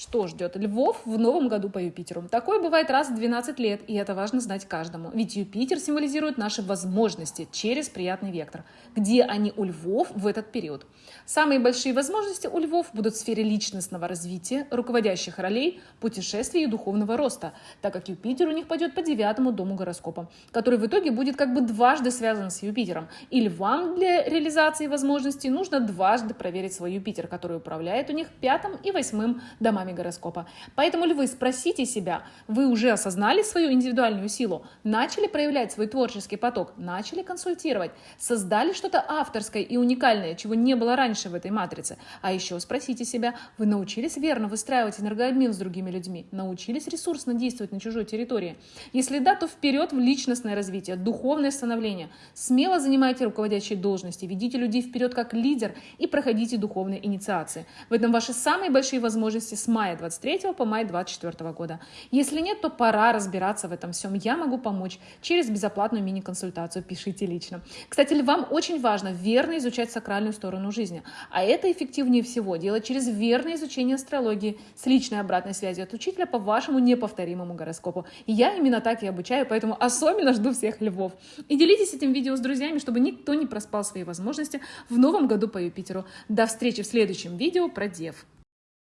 Что ждет львов в новом году по Юпитеру? Такое бывает раз в 12 лет, и это важно знать каждому. Ведь Юпитер символизирует наши возможности через приятный вектор. Где они у львов в этот период? Самые большие возможности у львов будут в сфере личностного развития, руководящих ролей, путешествий и духовного роста, так как Юпитер у них пойдет по девятому дому гороскопа, который в итоге будет как бы дважды связан с Юпитером. И львам для реализации возможностей нужно дважды проверить свой Юпитер, который управляет у них пятым и восьмым домами знаками гороскопа. Поэтому львы, спросите себя, вы уже осознали свою индивидуальную силу, начали проявлять свой творческий поток, начали консультировать, создали что-то авторское и уникальное, чего не было раньше в этой матрице. А еще спросите себя, вы научились верно выстраивать энергообмен с другими людьми, научились ресурсно действовать на чужой территории? Если да, то вперед в личностное развитие, духовное становление. Смело занимайте руководящие должности, ведите людей вперед как лидер и проходите духовные инициации. В этом ваши самые большие возможности с мая 23 по май 24 года. Если нет, то пора разбираться в этом всем. Я могу помочь через безоплатную мини-консультацию. Пишите лично. Кстати, вам очень важно верно изучать сакральную сторону жизни. А это эффективнее всего делать через верное изучение астрологии с личной обратной связью от учителя по вашему неповторимому гороскопу. И я именно так и обучаю, поэтому особенно жду всех львов. И делитесь этим видео с друзьями, чтобы никто не проспал свои возможности в новом году по Юпитеру. До встречи в следующем видео про Дев.